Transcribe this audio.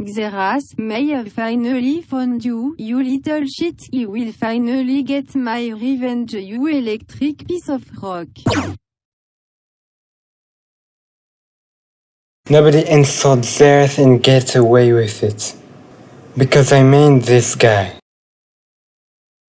Xerath may have finally found you, you little shit, he will finally get my revenge you electric piece of rock. Nobody insults Xerath and gets away with it. Because I mean this guy.